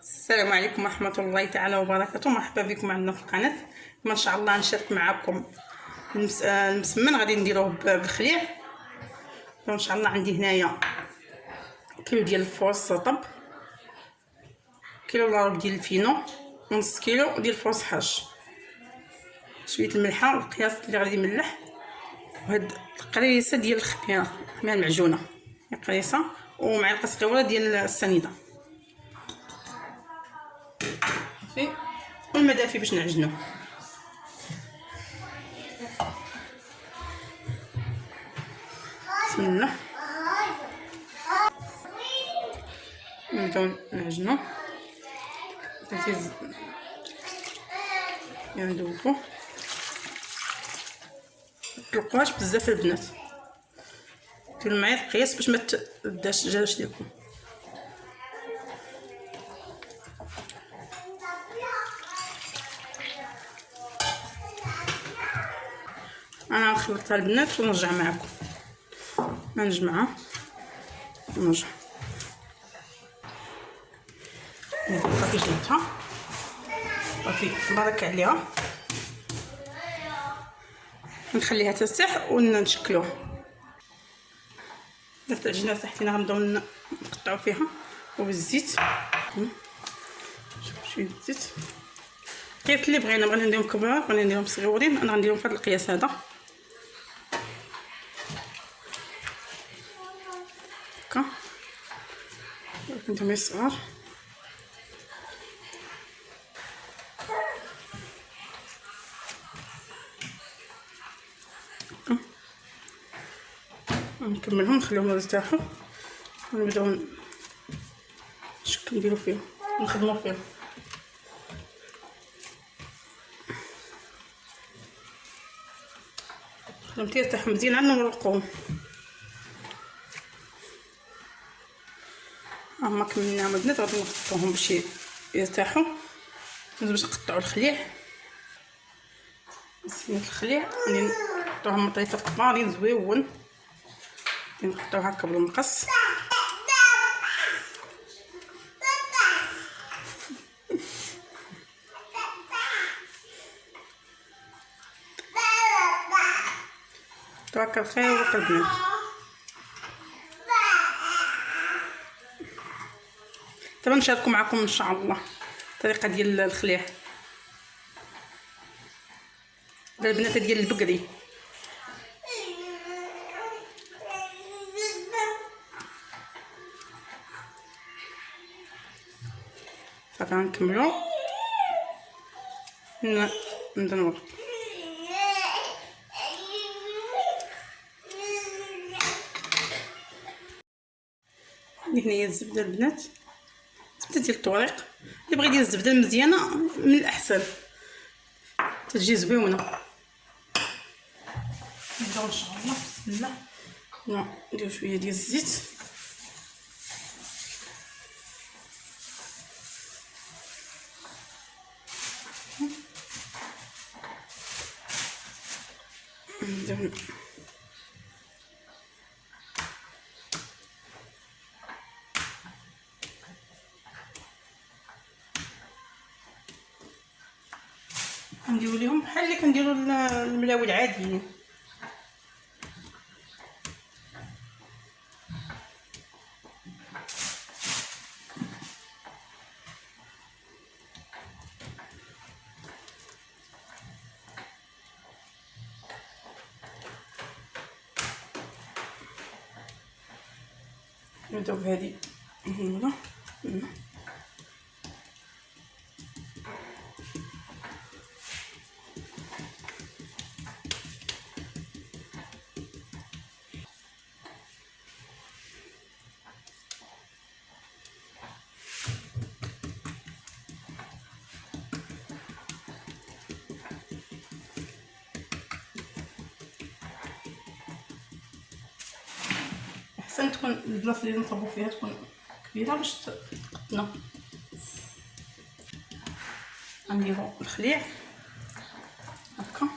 السلام عليكم ورحمة الله تعالى وبركاته. مرحبا بكم عندنا في القناة. ما شاء الله نشارك معكم المس... آه، المسمن. غادي نديروه بالخليع. إن شاء الله عندي هنايا كيلو ديال الفورص طب. كيلو الا ربع ديال الفينو. ونص كيلو ديال الفورص حاج. شوية الملحة والقياس اللي غادي يملح. وهاد القريصة ديال الخميره الخميره المعجونه قريصة. ومعلقة صغيرة ديال السنيدة. والماء دافي باش نعجنو. بسم الله. نبداو نعجنو. تيز ندوبو متطلقوهاش بزاف البنات. ديروا معايا القياس باش ما تبداش الدجاج ديالكم نخلطها البنات ونرجع معكم. نجمعها ونرجع صافي جبتها. صافي بركة عليها. نخليها ترتاح ونشكلوها درت العجينه تحتينا غنبداو نقطعو فيها. وبالزيت. شوية الزيت القياس اللي بغينا بغينا نديرهم كبار بغينا نديرهم صغيورين أنا غنديرهم في هذا القياس هذا. نديرهم صغار هكا. نكملهم نخليهم يرتاحوا ونبداو نشكل نديرو فيهم نخدمو فيهم. خدمتي يرتاحوا مزيان عاد نورقوهم هما كملناهم البنات غادي نحطوهم باش يرتاحوا. باش نقطعوا الخليع. سميت الخليع غادي نحطوهم مطريفات كبارين زويون نقطعو هكا بالمقص. توكل خير وقلبنا. دابا نشاركو معكم إن شاء الله الطريقة ديال الخليع. هذا البنات ديال البقري صافي غنكملو. نبدا عندي هنايا الزبدة البنات. ديال الطوريق اللي بغى يدير الزبدة المزيانة من الأحسن. تجي زويونه نبدأو إن شاء الله. بسم الله. ن- ندير شوية ديال الزيت. نديرو ليهم بحال اللي كنديرو ال- الملاوي العاديين. نبداو بهادي هنا. أحسن تكون البلاصة اللي نصبو فيها تكون كبيرة باش تقطنا غنديرو الخليع. هكا.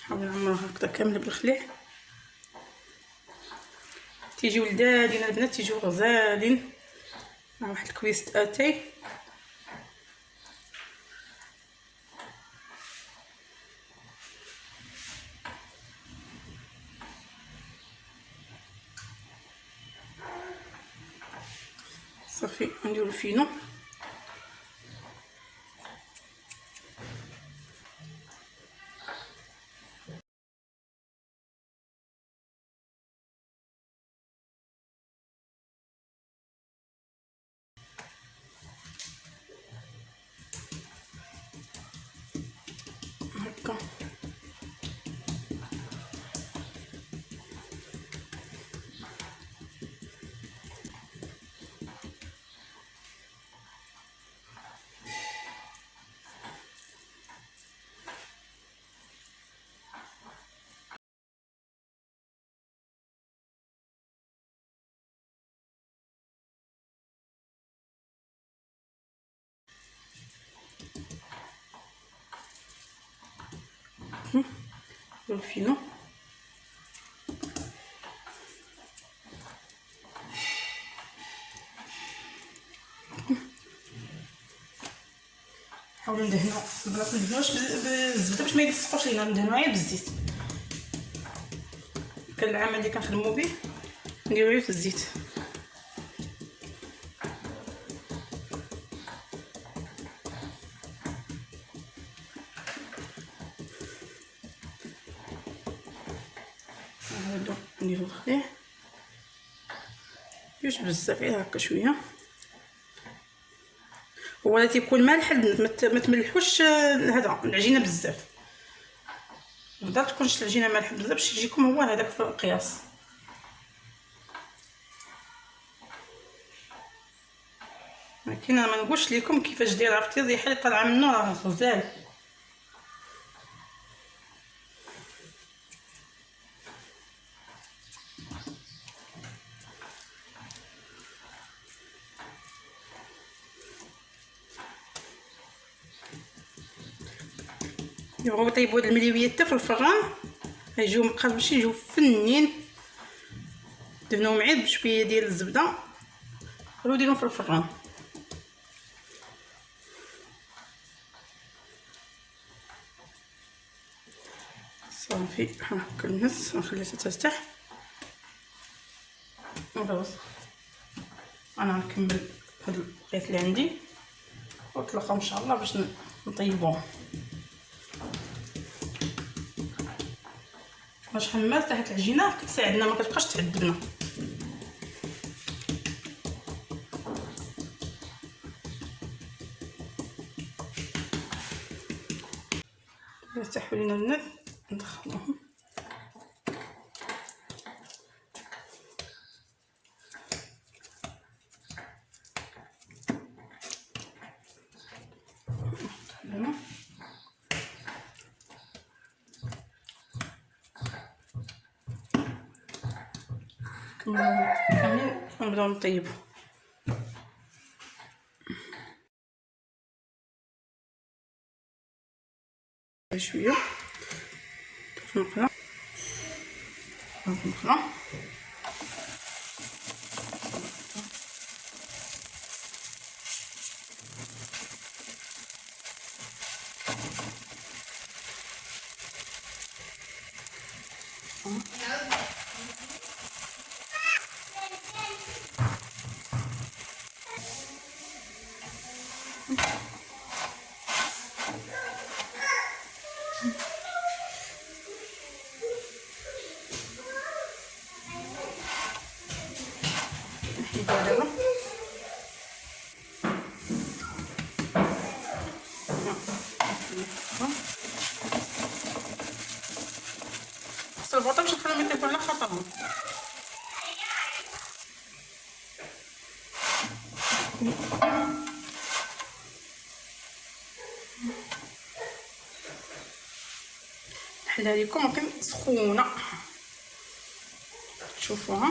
نحاول نعمرها هكذا كاملة بالخليع. كيجيو لذاذين البنات تيجيو غزالين. مع واحد الكويست اتاي صافي نديرو فينو هكا الفينو نحاولو ندهنو بلا ندهنوش بالزبده باش ما يلصقوش لينا ندهنو غير بالزيت كان العمل اللي كنخدمو به نديرو في الزيت جوج بزاف غير هكا شوية. هو لا تيكون مالح ما تملحوش هذا العجينة بزاف. بدا تكونش العجينة مالحه بزاف باش يجيكم هو هذاك في القياس. ولكن أنا ما نقولش لكم كيفاش دايره عرفتي الريحه اللي طالعه منه راه غزال يبغيو يطيبوا هاد المليويات حتى في الفران. غيجيو مقرمشين يجيو فنين. دهنوهم عيد بشوية ديال الزبدة. غير ديرهم في الفران. صافي هاكا النص نخليها ترتاح. وخلاص أنا نكمل هاد البقيت اللي عندي. ونتلاقاو إن شاء الله باش نطيبوهم باش حمال تحت العجينة كتساعدنا ما كتبقاش تعذبنا يرتاحوا لينا البنات ندخلوهم ونبداو نطيبو شوية. في المقله في المقله دابا خص البطاطا باش نخليهم يطيبوا على خاطرهم نحلها لكم ولكن سخونة. شوفوها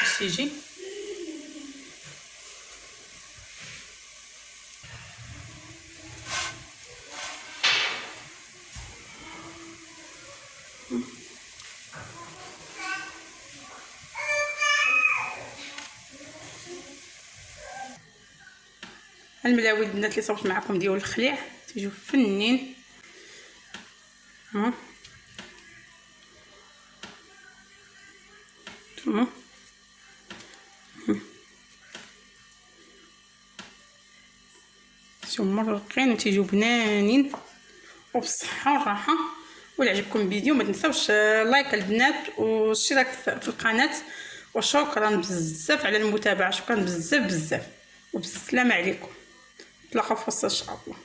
باش يجي؟ الملاوي البنات اللي صوبت معكم ديال الخليع تيجيو فنين. ها. ها تيجيو مرقين وتيجيو بنانين. وبالصحة والراحة. ولا عجبكم الفيديو ما تنساوش لايك البنات والاشتراك في القناة. وشكرا بزاف على المتابعة شكرا بزاف بزاف. وبالسلامه عليكم. نتلاقاو في وسط ان شاء الله